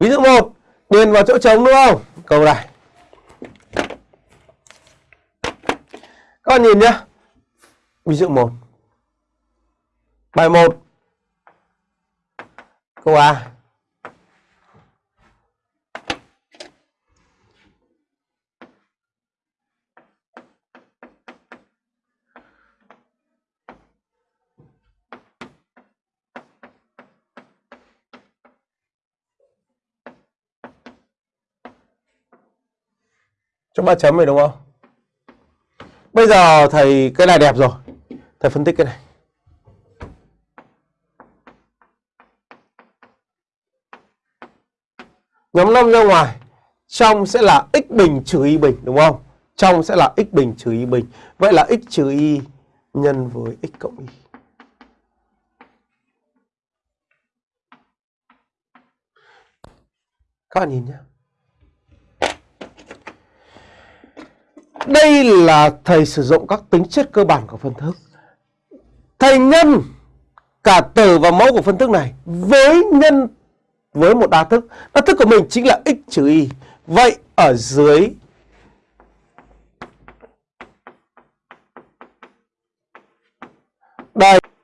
Ví dụ 1, điền vào chỗ trống đúng không? Câu này. Các bạn nhìn nhá. Ví dụ 1. Bài 1. Câu A. Cho ba chấm này đúng không? Bây giờ thầy, cái này đẹp rồi. Thầy phân tích cái này. Nhóm 5 ra ngoài. Trong sẽ là x bình trừ y bình, đúng không? Trong sẽ là x bình trừ y bình. Vậy là x trừ y nhân với x cộng y. Các bạn nhìn nhé. Đây là thầy sử dụng các tính chất cơ bản của phân thức. Thầy nhân cả từ và mẫu của phân thức này với nhân, với một đa thức. Đa thức của mình chính là x trừ y. Vậy ở dưới